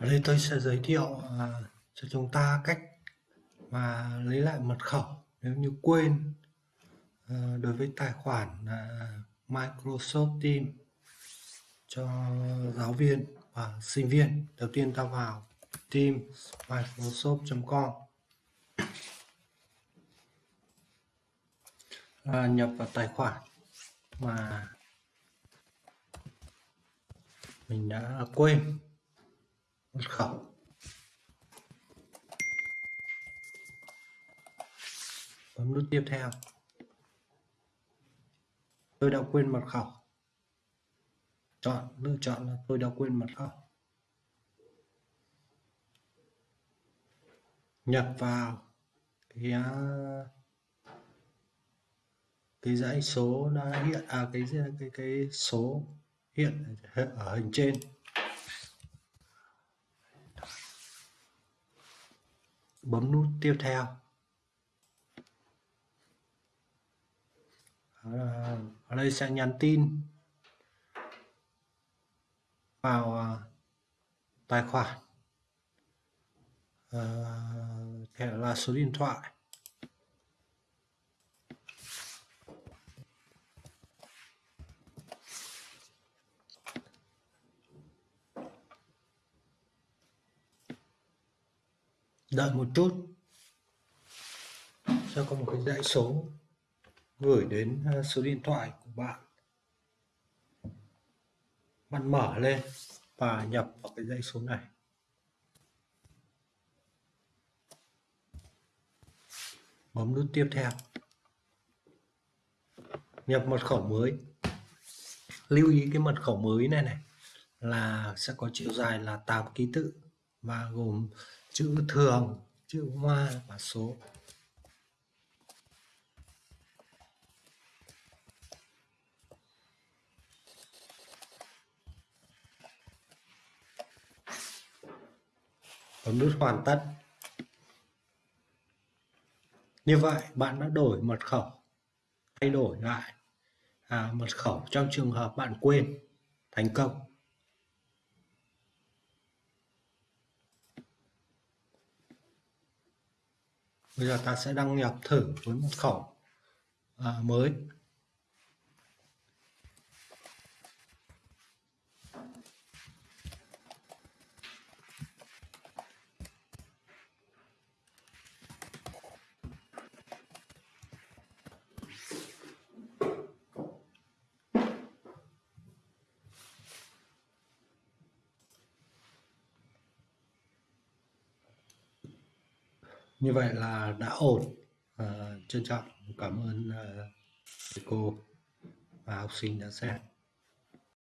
Ở đây tôi sẽ giới thiệu à, cho chúng ta cách mà lấy lại mật khẩu nếu như quên à, đối với tài khoản à, Microsoft Teams cho giáo viên và sinh viên. Đầu tiên ta vào Teams Microsoft.com à, nhập vào tài khoản mà mình đã quên mật khẩu bấm nút tiếp theo. Tôi đã quên mật khẩu. Chọn, lựa chọn là tôi đã quên mật khẩu. Nhập vào cái à, cái dãy số đã hiện à cái cái cái số hiện ở hình trên. Bấm nút tiếp theo. Ở đây sẽ nhắn tin vào ờ, tài khoản. Ờ, thẻ là số điện thoại. Đợi một chút. Sẽ có một cái dãy số gửi đến à, số điện thoại của bạn? Bạn mở lên và nhập vào cái dãy số này. Bấm nút tiếp theo. Nhập mật khẩu mới. Lưu ý cái mật khẩu mới này này là sẽ có chiều dài là 8 ký tự và gồm chữ thường chữ hoa và số. Bấm nút hoàn tất. Như vậy bạn đã đổi mật khẩu thay đổi lại à, mật khẩu trong trường hợp bạn quên thành công. Bây giờ ta sẽ đăng nhập thử với mật khẩu à, mới. Như vậy là đã ổn. À, trân trọng. Cảm ơn à, cô và học sinh đã xem.